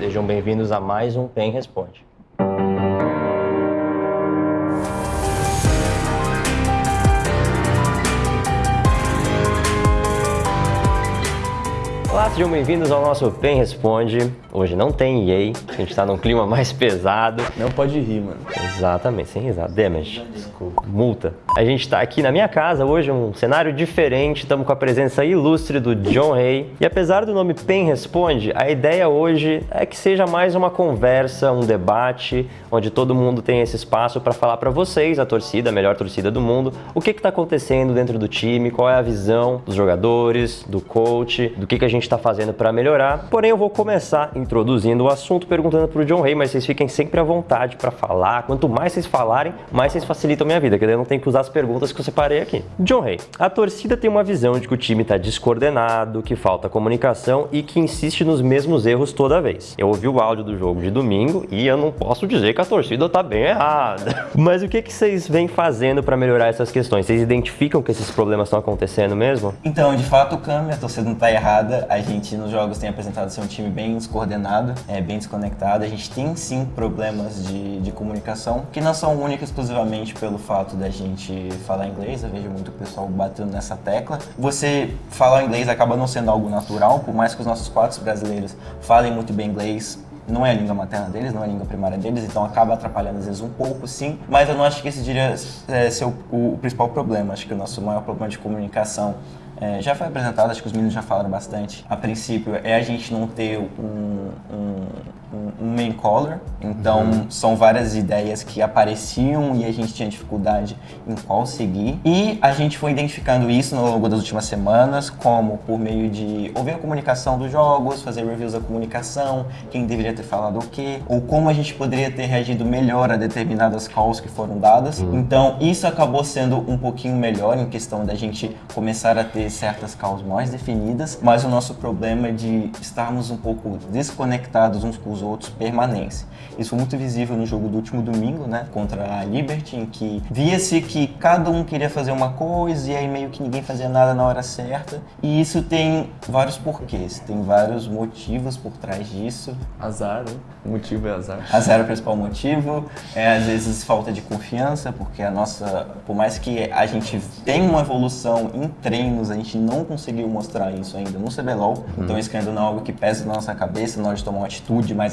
Sejam bem-vindos a mais um PEN Responde. Olá, sejam bem-vindos ao nosso PEN Responde. Hoje não tem EA, a gente tá num clima mais pesado. Não pode rir, mano. Exatamente, sem risada. Damage. Desculpa. Multa. A gente tá aqui na minha casa hoje, um cenário diferente. Estamos com a presença ilustre do John Hay. E apesar do nome PEN Responde, a ideia hoje é que seja mais uma conversa, um debate, onde todo mundo tem esse espaço para falar para vocês, a torcida, a melhor torcida do mundo, o que que tá acontecendo dentro do time, qual é a visão dos jogadores, do coach, do que que a gente está fazendo para melhorar. Porém, eu vou começar introduzindo o assunto perguntando para o John Ray, mas vocês fiquem sempre à vontade para falar. Quanto mais vocês falarem, mais vocês facilitam a minha vida, que daí eu não tenho que usar as perguntas que eu separei aqui. John Ray, a torcida tem uma visão de que o time está descoordenado, que falta comunicação e que insiste nos mesmos erros toda vez. Eu ouvi o áudio do jogo de domingo e eu não posso dizer que a torcida está bem errada. Mas o que, que vocês vêm fazendo para melhorar essas questões? Vocês identificam que esses problemas estão acontecendo mesmo? Então, de fato, o a torcida não está errada. A gente nos jogos tem apresentado ser um time bem descoordenado, é, bem desconectado. A gente tem sim problemas de, de comunicação, que não são únicos exclusivamente pelo fato da gente falar inglês. Eu vejo muito o pessoal batendo nessa tecla. Você falar inglês acaba não sendo algo natural, por mais que os nossos quatro brasileiros falem muito bem inglês, não é a língua materna deles, não é a língua primária deles, então acaba atrapalhando às vezes um pouco, sim. Mas eu não acho que esse diria é, ser o, o, principal problema. Acho que o nosso maior problema de comunicação é, já foi apresentado, acho que os meninos já falaram bastante. A princípio, é a gente não ter um, um um main caller, então uhum. são várias ideias que apareciam e a gente tinha dificuldade em qual seguir. E a gente foi identificando isso ao longo das últimas semanas, como por meio de ouvir a comunicação dos jogos, fazer reviews da comunicação, quem deveria ter falado o quê, ou como a gente poderia ter reagido melhor a determinadas calls que foram dadas. Uhum. Então isso acabou sendo um pouquinho melhor em questão da gente começar a ter certas calls mais definidas, mas o nosso problema é de estarmos um pouco desconectados uns com os outros permanece. Isso foi muito visível no jogo do último domingo, né, contra a Liberty, em que via-se que cada um queria fazer uma coisa e aí meio que ninguém fazia nada na hora certa. E isso tem vários porquês, tem vários motivos por trás disso. Azar, né? O motivo é azar. Azar é o principal motivo. É às vezes falta de confiança, porque a nossa, por mais que a gente tenha uma evolução em treinos, a gente não conseguiu mostrar isso ainda no CBLOL. Hum. Então isso ainda não é algo que pesa na nossa cabeça na hora de tomar uma atitude mais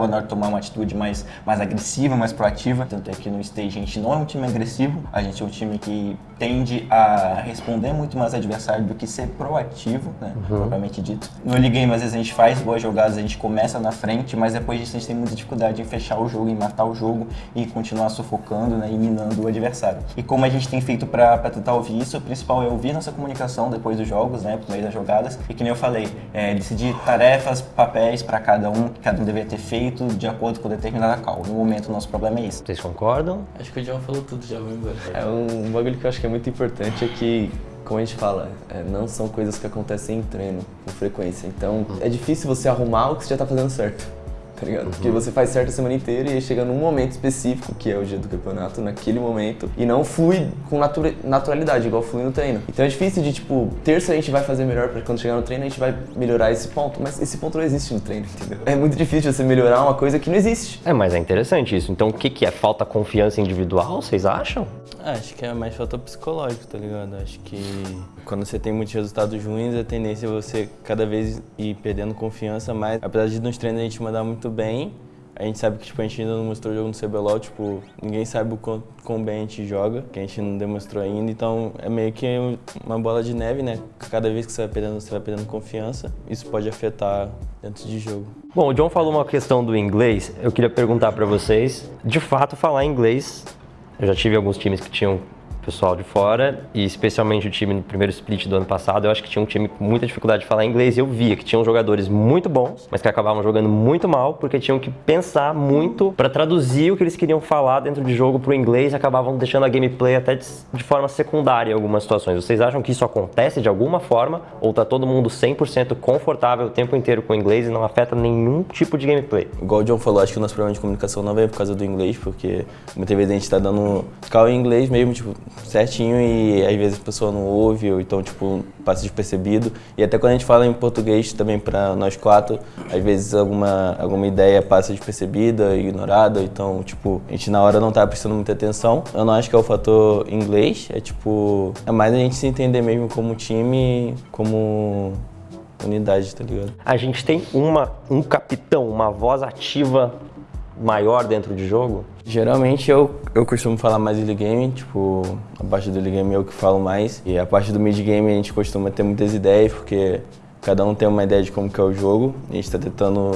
ou na hora de tomar uma atitude mais, mais agressiva, mais proativa. Tanto é que no stage a gente não é um time agressivo, a gente é um time que tende a responder muito mais adversário do que ser proativo, né, uhum. propriamente dito. No early game, às vezes a gente faz boas jogadas, a gente começa na frente, mas depois disso a gente tem muita dificuldade em fechar o jogo, em matar o jogo e continuar sufocando né, e minando o adversário. E como a gente tem feito para tentar ouvir isso, o principal é ouvir nossa comunicação depois dos jogos, né, por meio das jogadas, e que nem eu falei, é, decidir tarefas, papéis para cada um, cada um deveria ter feito de acordo com determinada call. No momento, o nosso problema é isso. Vocês concordam? Acho que o John falou tudo, já vou embora. É um bagulho que eu acho que é muito importante é que como a gente fala, é, não são coisas que acontecem em treino com frequência. Então, é difícil você arrumar o que você já está fazendo certo tá ligado? Uhum. Porque você faz certo a semana inteira e aí chega num momento específico, que é o dia do campeonato, naquele momento, e não flui com natura naturalidade, igual flui no treino. Então é difícil de, tipo, terça a gente vai fazer melhor pra quando chegar no treino a gente vai melhorar esse ponto, mas esse ponto não existe no treino, entendeu? É muito difícil você melhorar uma coisa que não existe. É, mas é interessante isso. Então o que, que é? Falta confiança individual, vocês acham? Ah, acho que é mais falta psicológico, tá ligado? Acho que quando você tem muitos resultados ruins, a tendência é você cada vez ir perdendo confiança mais. Apesar de nos treinos a gente mandar muito bem, a gente sabe que tipo, a gente ainda não mostrou o jogo no CBLOL, tipo, ninguém sabe o quão, quão, bem a gente joga, que a gente não demonstrou ainda, então é meio que uma bola de neve, né? Cada vez que você vai perdendo, você vai perdendo confiança, isso pode afetar dentro de jogo. Bom, o John falou uma questão do inglês, eu queria perguntar para vocês, de fato falar inglês, eu já tive alguns times que tinham pessoal de fora, e especialmente o time no primeiro split do ano passado, eu acho que tinha um time com muita dificuldade de falar inglês e eu via que tinham jogadores muito bons, mas que acabavam jogando muito mal porque tinham que pensar muito para traduzir o que eles queriam falar dentro de jogo para o inglês e acabavam deixando a gameplay até de, de, forma secundária em algumas situações. Vocês acham que isso acontece de alguma forma ou tá todo mundo 100% confortável o tempo inteiro com o inglês e não afeta nenhum tipo de gameplay? Igual o John falou, acho que o nosso problema de comunicação não vem por causa do inglês, porque muitas vezes a gente tá dando call em inglês mesmo, tipo, certinho e às vezes a pessoa não ouve, ou então, tipo, passa despercebido. E até quando a gente fala em português também para nós quatro, às vezes alguma, alguma ideia passa despercebida, ignorada, então, tipo, a gente na hora não tá prestando muita atenção. Eu não acho que é o fator inglês, é tipo, é mais a gente se entender mesmo como time, como unidade, tá ligado? A gente tem uma, um capitão, uma voz ativa maior dentro de jogo? Geralmente eu, eu costumo falar mais early game, tipo, a parte do early game eu que falo mais. E a parte do mid game a gente costuma ter muitas ideias, porque cada um tem uma ideia de como que é o jogo. A gente está tentando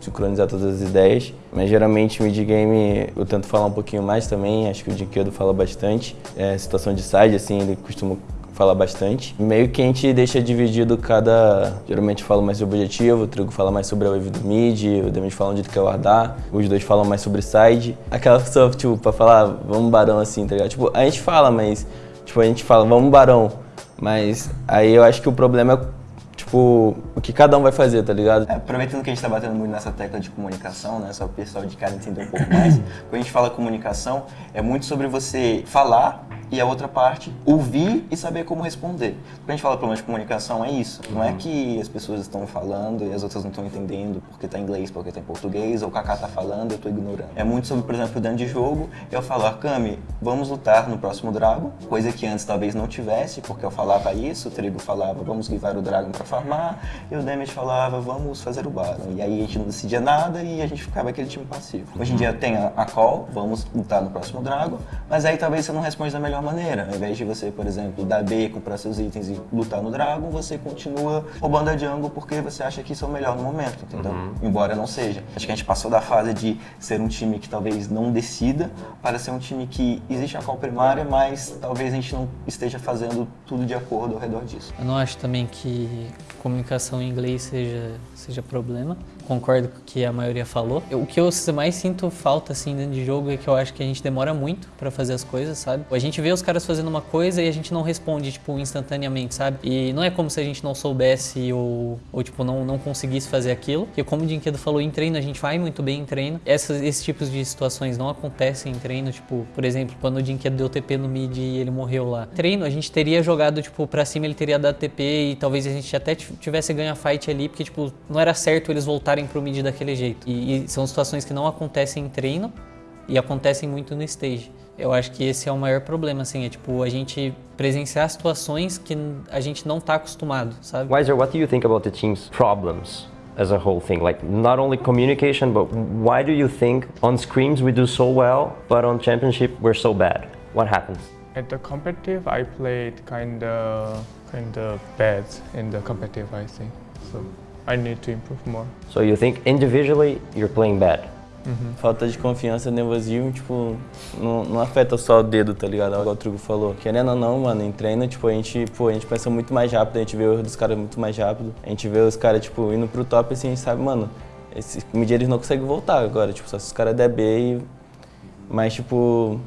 sincronizar todas as ideias. Mas geralmente mid game eu tento falar um pouquinho mais também, acho que o Dinquedo fala bastante. É, situação de side, assim, ele costuma fala bastante. Meio que a gente deixa dividido cada. Geralmente fala mais sobre objetivo, o Trigo fala mais sobre a wave do mid, o Demis fala onde ele quer guardar, os dois falam mais sobre side. Aquela pessoa, tipo, pra falar, vamos barão assim, tá ligado? Tipo, a gente fala, mas. Tipo, a gente fala, vamos barão. Mas aí eu acho que o problema é tipo, o que cada um vai fazer, tá ligado? É, aproveitando que a gente tá batendo muito nessa tecla de comunicação, né? Só o pessoal de casa entender um pouco mais. Quando a gente fala comunicação, é muito sobre você falar e a outra parte ouvir e saber como responder. Quando a gente fala problema de comunicação, é isso. Não é que as pessoas estão falando e as outras não estão entendendo porque tá em inglês, porque tá em português, ou o Kaká tá falando e eu tô ignorando. É muito sobre, por exemplo, dentro de jogo, eu falo, Akami, vamos lutar no próximo Dragon, coisa que antes talvez não tivesse, porque eu falava isso, o Trigo falava, vamos guivar o Dragon para farmar, e o Damage falava, vamos fazer o Baron. E aí a gente não decidia nada e a gente ficava aquele time passivo. Hoje em dia tem a, a call, vamos lutar no próximo Dragon, mas aí talvez você não responde da melhor maneira. Ao invés de você, por exemplo, dar B, comprar seus itens e lutar no Dragon, você continua roubando a jungle porque você acha que isso é o melhor no momento, entendeu? Uhum. Embora não seja. Acho que a gente passou da fase de ser um time que talvez não decida para ser um time que existe a call primária, mas talvez a gente não esteja fazendo tudo de acordo ao redor disso. Eu não acho também que comunicação em inglês seja, seja problema concordo com o que a maioria falou. O que eu mais sinto falta assim dentro de jogo é que eu acho que a gente demora muito para fazer as coisas, sabe? A gente vê os caras fazendo uma coisa e a gente não responde tipo instantaneamente, sabe? E não é como se a gente não soubesse ou, ou tipo não não conseguisse fazer aquilo. Porque como o Dinquedo falou em treino, a gente vai muito bem em treino. Essas, esses tipos de situações não acontecem em treino, tipo, por exemplo, quando o Dinquedo deu TP no mid e ele morreu lá. Treino, a gente teria jogado tipo para cima, ele teria dado TP e talvez a gente até tivesse ganho a fight ali, porque tipo, não era certo eles voltarem voltarem para o mid daquele jeito. E, e, são situações que não acontecem em treino e acontecem muito no stage. Eu acho que esse é o maior problema, assim, é tipo a gente presenciar situações que a gente não está acostumado, sabe? Weiser, what do you think about the team's problems? as a whole thing like not only communication but why do you think on screams we do so well but on championship we're so bad what happens at the competitive i played kind of kind of bad in the competitive i think so I need to improve more. So you think individually you're playing bad? Uhum. Falta de confiança, nervosismo, tipo, não, não, afeta só o dedo, tá ligado? Igual o Trigo falou. Querendo ou não, mano, em treino, tipo, a gente, pô, a gente pensa muito mais rápido, a gente vê o erro dos caras muito mais rápido. A gente vê os caras, tipo, indo pro top, assim, a gente sabe, mano, esse media eles não conseguem voltar agora, tipo, só se os caras der B e... Mas, tipo,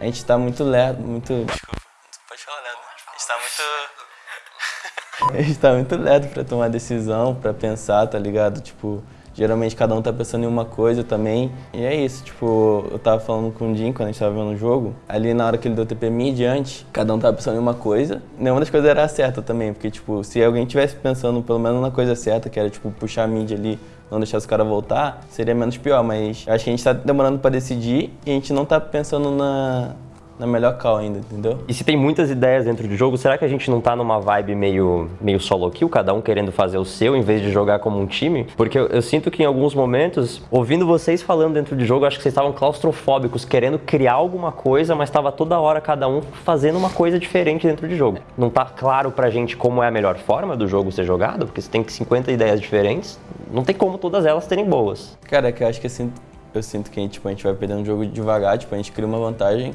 a gente tá muito lerdo, muito... Desculpa, pode falar lerdo. A gente tá muito... A gente tá muito lerdo pra tomar decisão, pra pensar, tá ligado? Tipo, geralmente cada um tá pensando em uma coisa também. E é isso, tipo, eu tava falando com o Jim quando a gente tava vendo o jogo, ali na hora que ele deu TP mid diante, cada um tava pensando em uma coisa. Nenhuma das coisas era certa também, porque, tipo, se alguém tivesse pensando pelo menos na coisa certa, que era, tipo, puxar a mid ali, não deixar os caras voltar, seria menos pior, mas acho que a gente tá demorando pra decidir e a gente não tá pensando na, na melhor call ainda, entendeu? E se tem muitas ideias dentro do jogo, será que a gente não tá numa vibe meio, meio solo kill, cada um querendo fazer o seu em vez de jogar como um time? Porque eu, eu sinto que em alguns momentos, ouvindo vocês falando dentro do jogo, acho que vocês estavam claustrofóbicos, querendo criar alguma coisa, mas estava toda hora cada um fazendo uma coisa diferente dentro do jogo. Não tá claro pra gente como é a melhor forma do jogo ser jogado, porque você tem 50 ideias diferentes, não tem como todas elas terem boas. Cara, é que eu acho que assim, eu sinto que tipo, a gente vai perdendo o jogo devagar, tipo, a gente cria uma vantagem,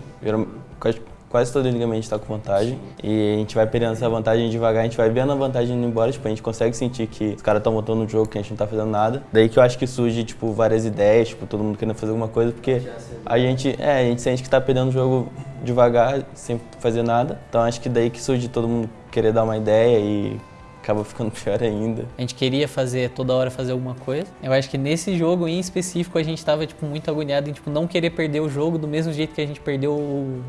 quase, quase todo ligamento está com vantagem, e a gente vai perdendo essa vantagem devagar, a gente vai vendo a vantagem indo embora, tipo, a gente consegue sentir que os caras estão voltando no jogo, que a gente não está fazendo nada. Daí que eu acho que surge, tipo, várias ideias, tipo, todo mundo querendo fazer alguma coisa, porque a gente, é, a gente sente que está perdendo o jogo devagar, sem fazer nada. Então acho que daí que surge todo mundo querer dar uma ideia e acaba ficando pior ainda. A gente queria fazer toda hora fazer alguma coisa. Eu acho que nesse jogo em específico a gente estava tipo muito agoniado em tipo não querer perder o jogo do mesmo jeito que a gente perdeu o,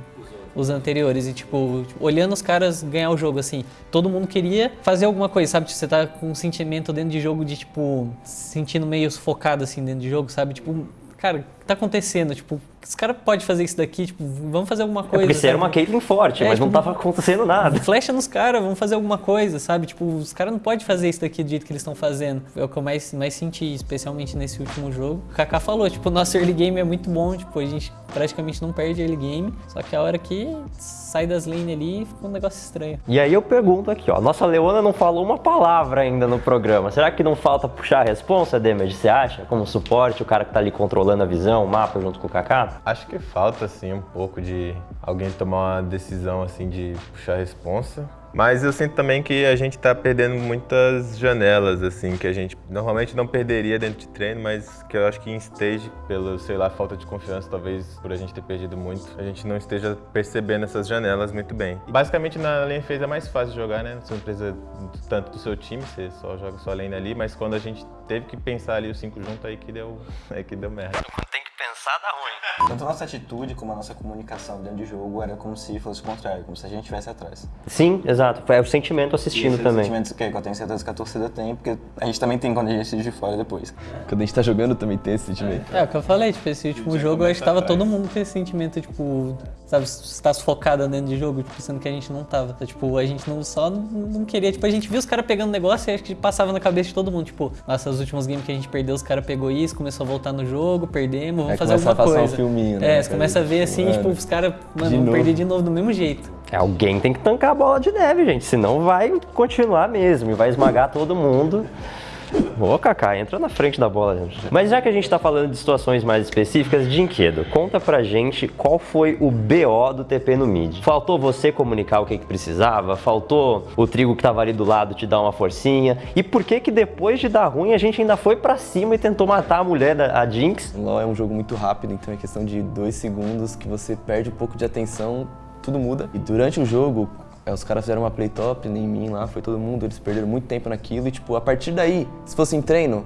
os anteriores. E, tipo, olhando os caras ganhar o jogo, assim, todo mundo queria fazer alguma coisa, sabe? Tipo, você tá com um sentimento dentro de jogo de, tipo, se sentindo meio sufocado, assim, dentro de jogo, sabe? Tipo, cara, que tá acontecendo? Tipo, os caras podem fazer isso daqui, tipo, vamos fazer alguma É coisa. porque você era uma Caitlyn forte, É, mas não tipo, tava acontecendo nada. Flecha nos caras, vamos fazer alguma coisa, sabe? Tipo, os caras não podem fazer isso daqui do jeito que eles estão fazendo. É o que eu mais, mais senti, especialmente nesse último jogo. O Kaká falou, tipo, o nosso early game é muito bom, tipo, a gente praticamente não perde early game, só que a hora que sai das lanes ali, fica um negócio estranho. E aí eu pergunto aqui, ó, nossa Leona não falou uma palavra ainda no programa. Será que não falta puxar a responsa, Damage, você acha? Como suporte, o cara que tá ali controlando a visão, o mapa junto com o Kaká? Acho que falta, assim, um pouco de alguém tomar uma decisão, assim, de puxar a responsa. Mas eu sinto também que a gente tá perdendo muitas janelas, assim, que a gente normalmente não perderia dentro de treino, mas que eu acho que em stage, pelo, sei lá, falta de confiança, talvez por a gente ter perdido muito, a gente não esteja percebendo essas janelas muito bem. Basicamente na lane phase é mais fácil jogar, né? Você não precisa tanto do seu time, você só joga sua lane ali, mas quando a gente teve que pensar ali os cinco juntos, aí que deu, aí que deu merda. Tem que pensar, dá ruim. Tanto a nossa atitude como a nossa comunicação dentro de jogo era como se fosse o contrário, como se a gente estivesse atrás. Sim, exato. Foi o sentimento assistindo Esse é o também. sentimento que eu tenho certeza que a torcida tem, porque a gente também tem quando a gente assiste de fora depois. Quando a gente tá jogando também tem esse sentimento. É, o que eu falei, tipo, esse último jogo eu acho que tava todo mundo com esse sentimento, tipo, sabe, você tá sufocado dentro de jogo, tipo, sendo que a gente não tava. Então, tipo, a gente não só não, queria, tipo, a gente viu os caras pegando negócio e acho que passava na cabeça de todo mundo, tipo, nossa, os últimos games que a gente perdeu, os caras pegou isso, começou a voltar no jogo, perdemos, vamos Aí fazer começa alguma a passar um coisa. filminho, né, É, você começa a ver assim, Mano, tipo, os caras, mano, novo. perder de novo do mesmo jeito. Alguém tem que tancar a bola de neve, gente, senão vai continuar mesmo e vai esmagar todo mundo. Ô, Kaká, entra na frente da bola, gente. Mas já que a gente tá falando de situações mais específicas, Dinquedo, conta pra gente qual foi o BO do TP no mid. Faltou você comunicar o que, que precisava? Faltou o trigo que tava ali do lado te dar uma forcinha? E por que que depois de dar ruim a gente ainda foi pra cima e tentou matar a mulher, da, a Jinx? LoL é um jogo muito rápido, então é questão de dois segundos que você perde um pouco de atenção, tudo muda. E durante o jogo, é, os caras fizeram uma play top, nem mim lá, foi todo mundo, eles perderam muito tempo naquilo e, tipo, a partir daí, se fosse em treino,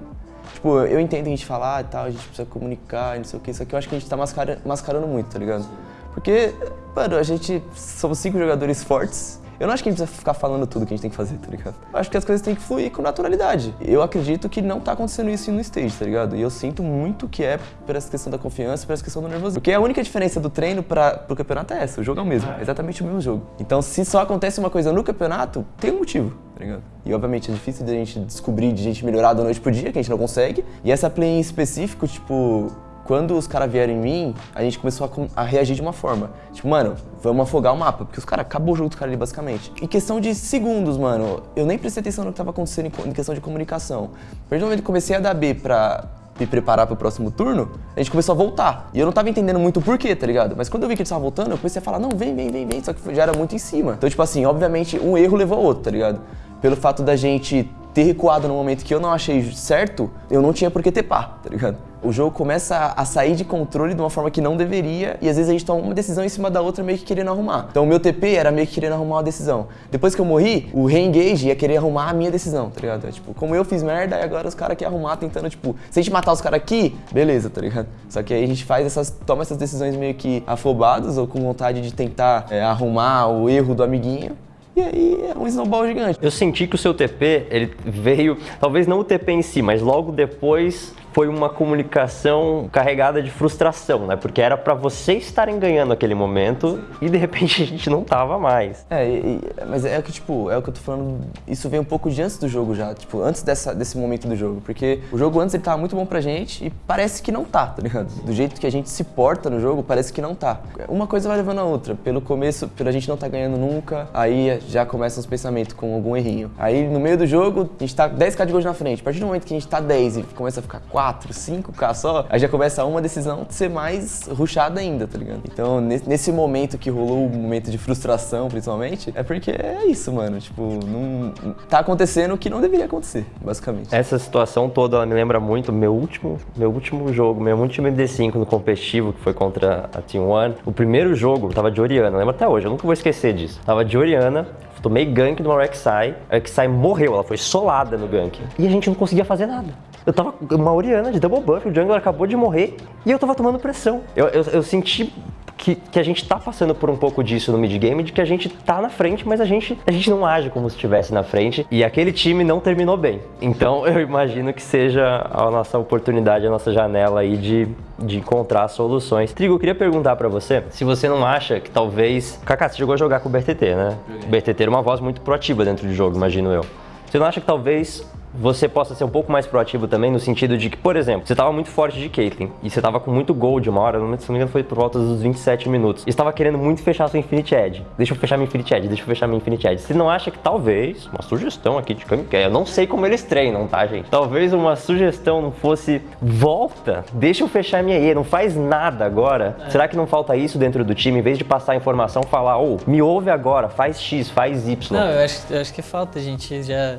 tipo, eu entendo a gente falar e tal, a gente precisa comunicar e não sei o que, isso aqui eu acho que a gente tá mascara- mascarando muito, tá ligado? Porque, mano, a gente somos cinco jogadores fortes. Eu não acho que a gente precisa ficar falando tudo que a gente tem que fazer, tá ligado? Eu acho que as coisas têm que fluir com naturalidade. Eu acredito que não tá acontecendo isso no stage, tá ligado? E eu sinto muito que é por essa questão da confiança, por essa questão do nervosismo. Porque a única diferença do treino para pro campeonato é essa, o jogo é o mesmo, é exatamente o mesmo jogo. Então, se só acontece uma coisa no campeonato, tem um motivo, tá ligado? E obviamente é difícil de a gente descobrir, de a gente melhorar da noite pro dia, que a gente não consegue. E essa play em específico, tipo, quando os caras vieram em mim, a gente começou a, a reagir de uma forma. Tipo, mano, vamos afogar o mapa, porque os caras acabou o jogo dos caras ali, basicamente. Em questão de segundos, mano, eu nem prestei atenção no que tava acontecendo em, em questão de comunicação. A partir do momento que comecei a dar B pra me preparar pro próximo turno, a gente começou a voltar. E eu não tava entendendo muito o porquê, tá ligado? Mas quando eu vi que eles estavam voltando, eu comecei a falar, não, vem, vem, vem, vem. Só que já era muito em cima. Então, tipo assim, obviamente, um erro levou ao outro, tá ligado? Pelo fato da gente ter recuado no momento que eu não achei certo, eu não tinha por que ter pá, tá ligado? O jogo começa a- sair de controle de uma forma que não deveria, e às vezes a gente toma uma decisão em cima da outra meio que querendo arrumar. Então o meu TP era meio que querendo arrumar uma decisão. Depois que eu morri, o re-engage ia querer arrumar a minha decisão, tá ligado? É, tipo, como eu fiz merda, e agora os caras querem arrumar tentando, tipo, se a gente matar os caras aqui, beleza, tá ligado? Só que aí a gente faz essas, toma essas decisões meio que afobados ou com vontade de tentar é, arrumar o erro do amiguinho. E aí é um snowball gigante. Eu senti que o seu TP, ele veio, talvez não o TP em si, mas logo depois foi uma comunicação carregada de frustração, né? Porque era pra vocês estarem ganhando aquele momento e de repente a gente não tava mais. É, e- mas é que, tipo, é o que eu tô falando, isso vem um pouco de antes do jogo já, tipo, antes dessa, desse momento do jogo, porque o jogo antes ele tava muito bom pra gente e parece que não tá, tá ligado? Do jeito que a gente se porta no jogo, parece que não tá. Uma coisa vai levando a outra, pelo começo, pela gente não tá ganhando nunca, aí já começam os pensamentos com algum errinho. Aí no meio do jogo, a gente tá 10k de gols na frente, a partir do momento que a gente tá 10 e começa a ficar 4, 5k só, aí já começa uma decisão de ser mais rushada ainda, tá ligado? Então, ne- nesse momento que rolou o momento de frustração, principalmente, é porque é isso, mano. Tipo, não, tá acontecendo o que não deveria acontecer, basicamente. Essa situação toda ela me lembra muito meu último, meu último jogo, meu último MD5 no competitivo, que foi contra a Team One. O primeiro jogo, tava de Oriana, lembro até hoje, eu nunca vou esquecer disso. Tava de Oriana, tomei gank de uma Rek'Sai, a Rek'Sai morreu, ela foi solada no gank. E a gente não conseguia fazer nada. Eu tava uma Oriana de double buff, o jungler acabou de morrer e eu tava tomando pressão. Eu, eu, eu senti que, que a gente tá passando por um pouco disso no mid-game, de que a gente tá na frente, mas a gente, a gente não age como se estivesse na frente. E aquele time não terminou bem. Então eu imagino que seja a nossa oportunidade, a nossa janela aí de, de encontrar soluções. Trigo, eu queria perguntar para você se você não acha que talvez. Kaká, você chegou a jogar com o BRTT, né? O BRTT era uma voz muito proativa dentro do jogo, imagino eu. Você não acha que talvez você possa ser um pouco mais proativo também, no sentido de que, por exemplo, você estava muito forte de Caitlyn e você estava com muito gold uma hora, se não me engano foi por volta dos 27 minutos, e estava querendo muito fechar sua Infinite Edge. Deixa eu fechar minha Infinite Edge, deixa eu fechar minha Infinite Edge. Você não acha que talvez, uma sugestão aqui de Kamikaze, eu não sei como eles treinam, tá, gente? Talvez uma sugestão não fosse, volta, deixa eu fechar minha E, não faz nada agora. É. Será que não falta isso dentro do time? Em vez de passar a informação, falar, ô, oh, me ouve agora, faz X, faz Y. Não, eu acho, eu acho que falta, gente já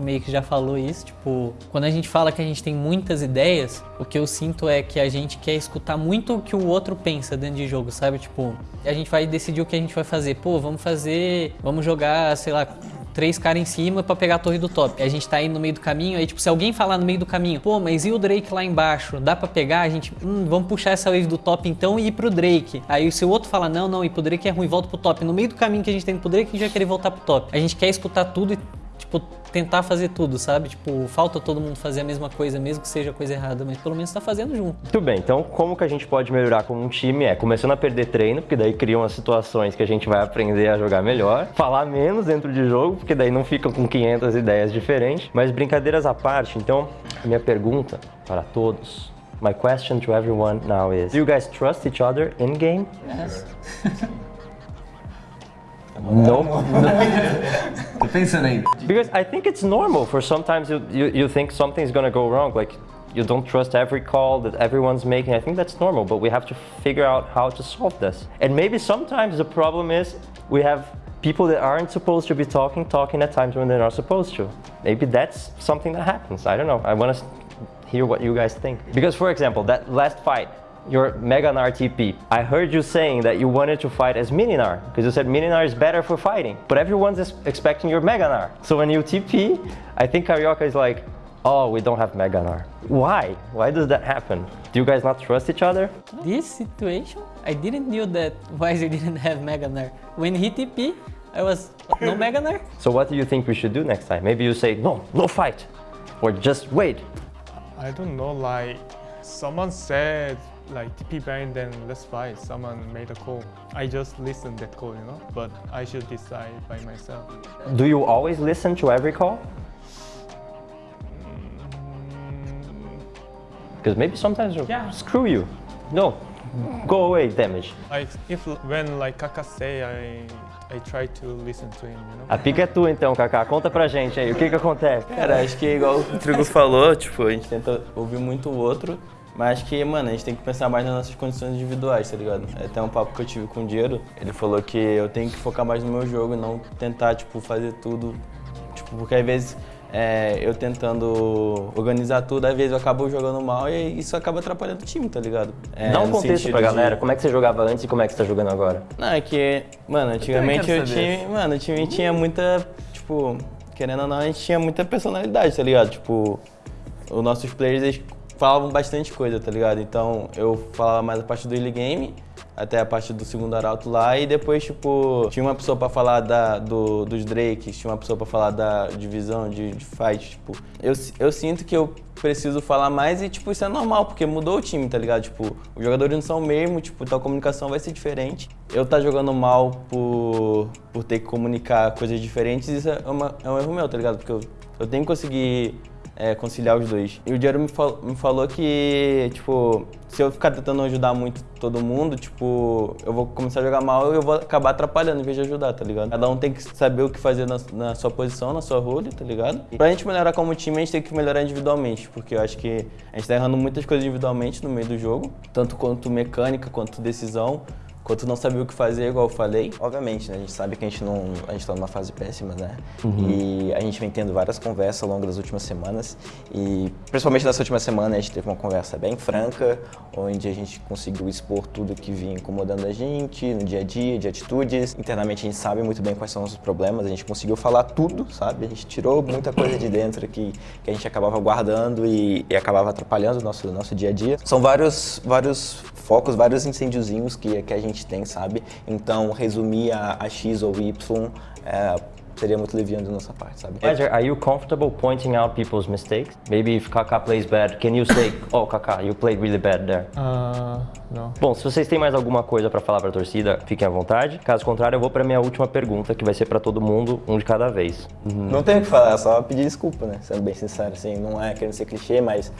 meio que já falou isso, tipo, quando a gente fala que a gente tem muitas ideias, o que eu sinto é que a gente quer escutar muito o que o outro pensa dentro de jogo, sabe? Tipo, a gente vai decidir o que a gente vai fazer. Pô, vamos fazer, vamos jogar, sei lá, três caras em cima para pegar a torre do top. a gente tá aí no meio do caminho, aí tipo, se alguém falar no meio do caminho, pô, mas e o Drake lá embaixo? Dá para pegar? A gente, hum, vamos puxar essa wave do top então e ir pro Drake. Aí se o outro fala, não, não, ir pro Drake é ruim, volta pro top. No meio do caminho que a gente tem pro Drake, a gente vai querer voltar pro top. A gente quer escutar tudo e tipo, tentar fazer tudo, sabe? Tipo, falta todo mundo fazer a mesma coisa, mesmo que seja coisa errada, mas pelo menos tá fazendo junto. Muito bem, então como que a gente pode melhorar como um time? É começando a perder treino, porque daí criam as situações que a gente vai aprender a jogar melhor, falar menos dentro de jogo, porque daí não fica com 500 ideias diferentes, mas brincadeiras à parte, então, minha pergunta para todos My question to everyone now is, do you guys trust each other in game? Yes. No. Tô pensando ainda. Because I think it's normal for sometimes you, you, you think something's gonna go wrong, like you don't trust every call that everyone's making. I think that's normal, but we have to figure out how to solve this. And maybe sometimes the problem is we have people that aren't supposed to be talking, talking at times when they're not supposed to. Maybe that's something that happens. I don't know. I want to hear what you guys think. Because for example, that last fight, your Meganar TP. I heard you saying that you wanted to fight as Mininar, because you said Mininar is better for fighting, but everyone's expecting your Meganar. So when you TP, I think Carioca is like, oh, we don't have Meganar. Why? Why does that happen? Do you guys not trust each other? This situation, I didn't knew that Weiser didn't have Meganar. When he TP, I was no Meganar. So what do you think we should do next time? Maybe you say, no, no fight, or just wait. I don't know, like, someone said like TP ban, then let's fight. Someone made a call. I just listened that call, you know, but I should decide by myself. Do you always listen to every call? Because mm. maybe sometimes yeah. screw you. No, go away, damage. Like if when like Kaka say, I I try to listen to him, you know? A pica é tua então, Kaká. Conta pra gente aí, o que que acontece? Cara, acho que igual o Trigo falou, tipo, a gente tenta ouvir muito o outro mas que, mano, a gente tem que pensar mais nas nossas condições individuais, tá ligado? É até um papo que eu tive com o Diego, ele falou que eu tenho que focar mais no meu jogo e não tentar, tipo, fazer tudo. Tipo, porque às vezes é, eu tentando organizar tudo, às vezes eu acabo jogando mal e isso acaba atrapalhando o time, tá ligado? É, Dá um contexto pra galera, de... como é que você jogava antes e como é que você tá jogando agora? Não, é que, mano, antigamente o time, mano, o time tinha muita, tipo, querendo ou não, a gente tinha muita personalidade, tá ligado? Tipo, os nossos players, eles falavam bastante coisa, tá ligado? Então eu falava mais a parte do early game, até a parte do segundo arauto lá, e depois, tipo, tinha uma pessoa pra falar da, do, dos Drakes, tinha uma pessoa pra falar da divisão, de, de fight, tipo. Eu, eu sinto que eu preciso falar mais e, tipo, isso é normal, porque mudou o time, tá ligado? Tipo, os jogadores não são o mesmo, tipo, então a comunicação vai ser diferente. Eu tá jogando mal por, por ter que comunicar coisas diferentes, isso é, uma, é um erro meu, tá ligado? Porque eu, eu tenho que conseguir é, conciliar os dois. E o Diário me, fal me falou que, tipo, se eu ficar tentando ajudar muito todo mundo, tipo, eu vou começar a jogar mal e eu vou acabar atrapalhando em vez de ajudar, tá ligado? Cada um tem que saber o que fazer na, na sua posição, na sua role, tá ligado? Pra gente melhorar como time, a gente tem que melhorar individualmente, porque eu acho que a gente tá errando muitas coisas individualmente no meio do jogo, tanto quanto mecânica, quanto decisão. Quando não sabia o que fazer, igual eu falei. Obviamente, né? A gente sabe que a gente não. A gente tá numa fase péssima, né? Uhum. E a gente vem tendo várias conversas ao longo das últimas semanas. E principalmente nessa última semana a gente teve uma conversa bem franca, onde a gente conseguiu expor tudo que vinha incomodando a gente no dia a dia, de atitudes. Internamente a gente sabe muito bem quais são os problemas, a gente conseguiu falar tudo, sabe? A gente tirou muita coisa de dentro que, que a gente acabava guardando e, e acabava atrapalhando o nosso, nosso dia a dia. São vários, vários focos, vários incêndiozinhos que, que a gente tem, sabe? Então, resumir a, a X ou Y é, seria muito leviano da nossa parte, sabe? Roger, are you comfortable pointing out people's mistakes? Maybe if Kaká plays bad, can you say, oh Kaká, you played really bad there? Uh, no. Bom, se vocês têm mais alguma coisa para falar para a torcida, fiquem à vontade. Caso contrário, eu vou para minha última pergunta, que vai ser para todo mundo, um de cada vez. Não tem o que falar, é só pedir desculpa, né? Sendo bem sincero, assim, não é querendo ser clichê, mas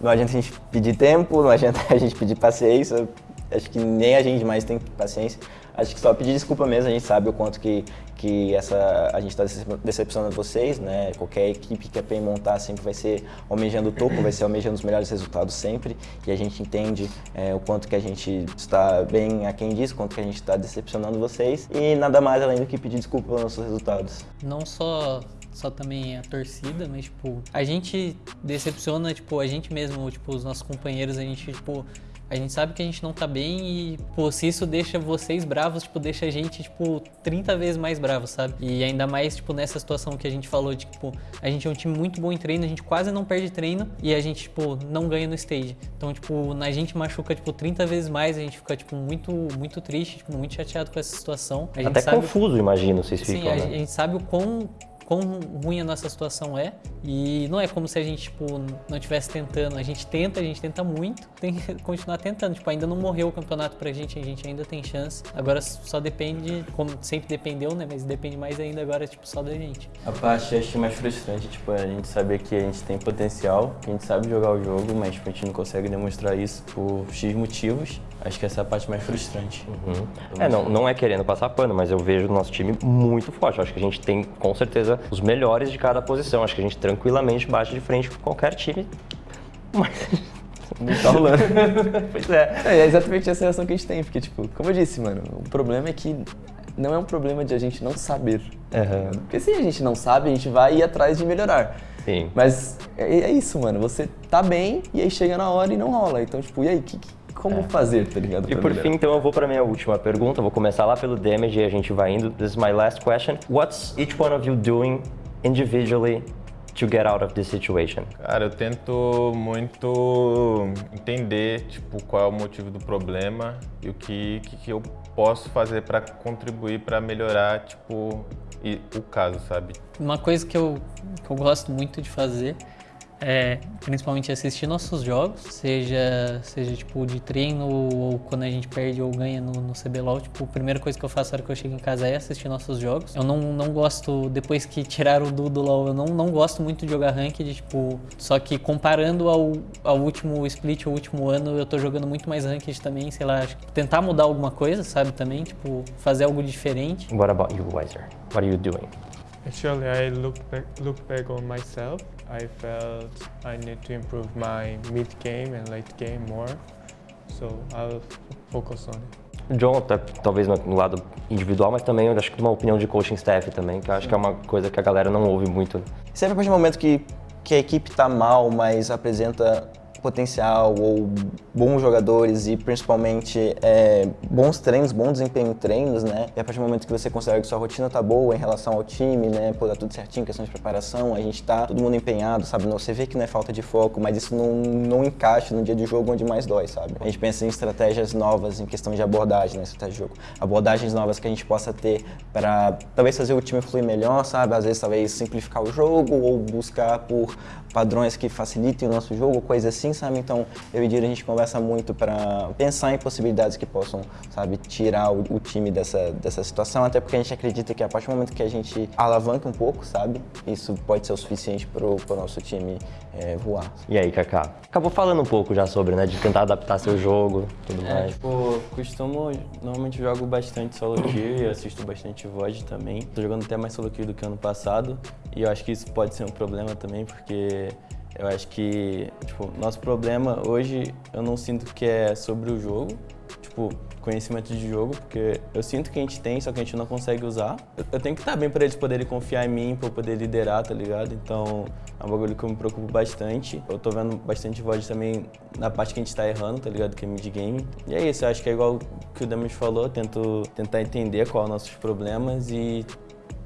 não adianta a gente pedir tempo, não adianta a gente pedir paciência. Acho que nem a gente mais tem paciência. Acho que só pedir desculpa mesmo, a gente sabe o quanto que, que essa, a gente está decepcionando vocês, né? Qualquer equipe que a PEN montar sempre vai ser almejando o topo, vai ser almejando os melhores resultados sempre. E a gente entende é, o quanto que a gente está bem a quem diz, o quanto que a gente está decepcionando vocês. E nada mais além do que pedir desculpa pelos nossos resultados. Não só só também a torcida, mas tipo, a gente decepciona, tipo, a gente mesmo, tipo, os nossos companheiros, a gente, tipo, a gente sabe que a gente não tá bem e, pô, se isso deixa vocês bravos, tipo, deixa a gente, tipo, 30 vezes mais bravo, sabe? E ainda mais, tipo, nessa situação que a gente falou de, tipo, a gente é um time muito bom em treino, a gente quase não perde treino e a gente, tipo, não ganha no stage. Então, tipo, na gente machuca, tipo, 30 vezes mais, a gente fica, tipo, muito, muito triste, tipo, muito chateado com essa situação. Até sabe... confuso, imagino, vocês Sim, ficam, a, né? a gente sabe o quão quão ruim a nossa situação é. E não é como se a gente tipo não estivesse tentando. A gente tenta a gente tenta muito tem que continuar tentando. Tipo ainda não morreu o campeonato pra gente a gente ainda tem chance. Agora só depende como sempre dependeu né? Mas depende mais ainda agora tipo só da gente. A parte acho mais frustrante, tipo, a gente saber que a gente tem potencial, que a gente sabe jogar o jogo, mas tipo, a gente não consegue demonstrar isso por X motivos. Acho que essa é a parte mais frustrante. É, não, não é querendo passar pano, mas eu vejo o nosso time muito forte. Eu acho que a gente tem, com certeza, os melhores de cada posição. Acho que a gente tranquilamente bate de frente com qualquer time. Mas. Não tá rolando. pois é. É, é exatamente essa reação que a gente tem, porque, tipo, como eu disse, mano, o problema é que não é um problema de a gente não saber. Aham. Porque se a gente não sabe, a gente vai ir atrás de melhorar. Sim. Mas é, é isso, mano. Você tá bem e aí chega na hora e não rola. Então, tipo, e aí, que, que- como fazer, tá ligado? E por fim, então, eu vou para minha última pergunta. Vou começar lá pelo damage e a gente vai indo. This is my last question. What's each one of you doing individually to get out of this situation? Cara, eu tento muito entender, tipo, qual é o motivo do problema e o que, que, que eu posso fazer para contribuir para melhorar, tipo, e- o caso, sabe? uma coisa que eu, que eu gosto muito de fazer é principalmente assistir nossos jogos, seja, seja tipo de treino ou quando a gente perde ou ganha no, no CBLOL. Tipo, a primeira coisa que eu faço na hora que eu chego em casa é assistir nossos jogos. Eu não, não gosto, depois que tiraram o Du do LoL, eu não, não gosto muito de jogar ranked, tipo, só que comparando ao, ao último split, ao último ano, eu tô jogando muito mais ranked também, sei lá, acho que tentar mudar alguma coisa, sabe, também, tipo, fazer algo diferente. What about you, Weiser? What are you doing? Actually, I look back, look back on myself. I felt I need to improve my mid game and late game more. So I'll focus on it. John, talvez no lado individual, mas também eu acho que uma opinião de coaching staff também, que eu acho que é uma coisa que a galera não ouve muito. Sempre a partir do momento que, que a equipe tá mal, mas apresenta potencial ou bons jogadores e principalmente é, bons treinos, bom desempenho em treinos, né? E a partir do momento que você considera que sua rotina tá boa em relação ao time, né? Pô, tá tudo certinho, questão de preparação, a gente tá todo mundo empenhado, sabe? Você vê que não é falta de foco, mas isso não, não encaixa no dia de jogo onde mais dói, sabe? A gente pensa em estratégias novas, em questão de abordagem, né? Estratégia de jogo. Abordagens novas que a gente possa ter para talvez fazer o time fluir melhor, sabe? Às vezes talvez simplificar o jogo ou buscar por padrões que facilitem o nosso jogo, coisa assim, sabe? Então, eu e Dira, a gente conversa muito para pensar em possibilidades que possam, sabe, tirar o, o time dessa, dessa situação, até porque a gente acredita que a partir do momento que a gente alavanca um pouco, sabe, isso pode ser o suficiente para o nosso time é, voar. E aí, Kaká? Acabou falando um pouco já sobre, né, de tentar adaptar seu jogo, tudo É, mais. tipo, costumo. Normalmente jogo bastante solo kill e assisto bastante VOD também. Tô jogando até mais solo kill do que ano passado. E eu acho que isso pode ser um problema também, porque eu acho que, tipo, nosso problema hoje eu não sinto que é sobre o jogo. Tipo, conhecimento de jogo, porque eu sinto que a gente tem, só que a gente não consegue usar. Eu, eu tenho que estar bem para eles poderem confiar em mim, para eu poder liderar, tá ligado? Então, é um bagulho que eu me preocupo bastante. Eu tô vendo bastante VOD também na parte que a gente tá errando, tá ligado? Que é mid-game. E é isso, eu acho que é igual que o Damas falou, tento tentar entender quais são os nossos problemas e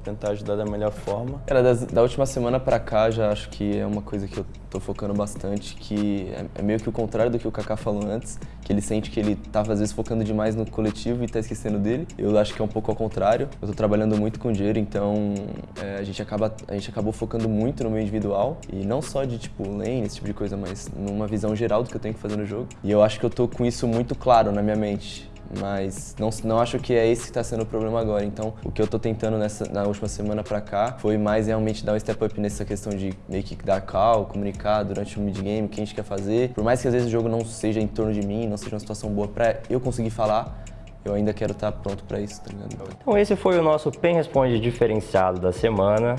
tentar ajudar da melhor forma. Cara, das, da última semana pra cá, já acho que é uma coisa que eu tô focando bastante, que é, é meio que o contrário do que o Kaká falou antes, que ele sente que ele tava às vezes focando demais no coletivo e tá esquecendo dele. Eu acho que é um pouco ao contrário. Eu tô trabalhando muito com dinheiro, então é, a, gente acaba, a gente acabou focando muito no meu individual, e não só de tipo lane, esse tipo de coisa, mas numa visão geral do que eu tenho que fazer no jogo. E eu acho que eu tô com isso muito claro na minha mente mas não, não acho que é esse que está sendo o problema agora. Então, o que eu estou tentando nessa, na última semana para cá foi mais realmente dar um step up nessa questão de meio que dar call, comunicar durante o mid-game o que a gente quer fazer. Por mais que às vezes o jogo não seja em torno de mim, não seja uma situação boa para eu conseguir falar, eu ainda quero estar tá pronto para isso, tá ligado? Então esse foi o nosso PEN Responde diferenciado da semana.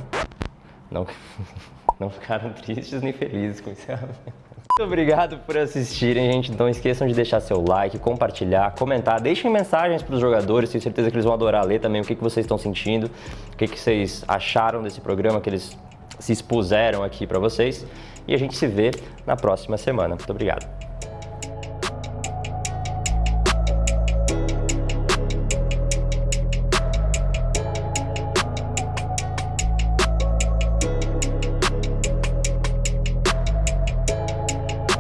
Não, não ficaram tristes nem felizes com isso. Muito obrigado por assistirem, gente. Então esqueçam de deixar seu like, compartilhar, comentar. Deixem mensagens para os jogadores, tenho certeza que eles vão adorar ler também o que, que vocês estão sentindo, o que, que vocês acharam desse programa, que eles se expuseram aqui para vocês. E a gente se vê na próxima semana. Muito obrigado.